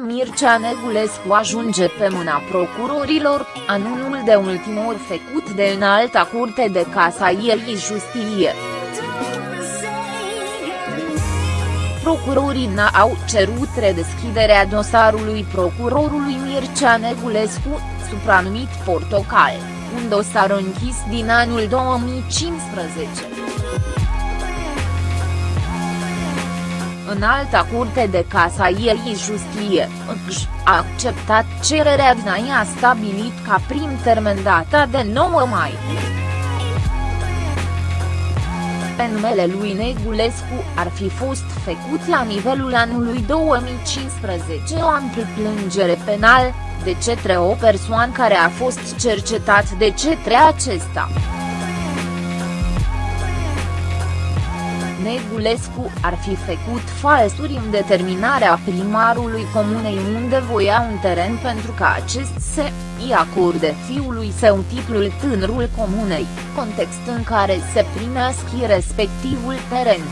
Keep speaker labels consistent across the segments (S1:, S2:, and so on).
S1: Mircea Negulescu ajunge pe mâna procurorilor, anunul de ultimor făcut de înalta curte de casaieri justiție. Procurorii n-au cerut redeschiderea dosarului procurorului Mircea Negulescu, supranumit Portocal, un dosar închis din anul 2015. În alta curte de casaieri justiție, a acceptat cererea din a stabilit ca prim termen data de 9 mai. Pe numele lui Negulescu ar fi fost făcut la nivelul anului 2015 o amplă plângere penal, de cetre o persoană care a fost cercetat de cetre acesta. Negulescu ar fi făcut falsuri în determinarea primarului comunei unde voia un teren pentru ca acest se îi acorde fiului său titlul tânărul comunei, context în care se primesc respectivul teren.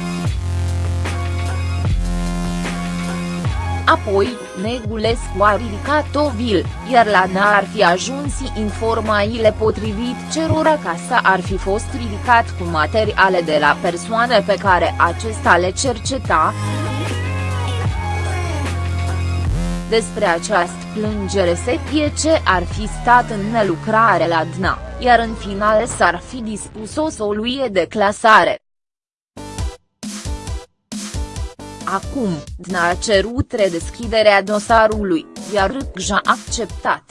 S1: Apoi, Negulescu a ridicat o vil, iar la n ar fi ajuns informațiile potrivit cerora casa ar fi fost ridicat cu materiale de la persoane pe care acesta le cerceta. Despre această plângere se ce ar fi stat în nelucrare la DNA, iar în final s-ar fi dispus o soluie de clasare. Acum, DNA a cerut redeschiderea dosarului, iar RCJ a acceptat.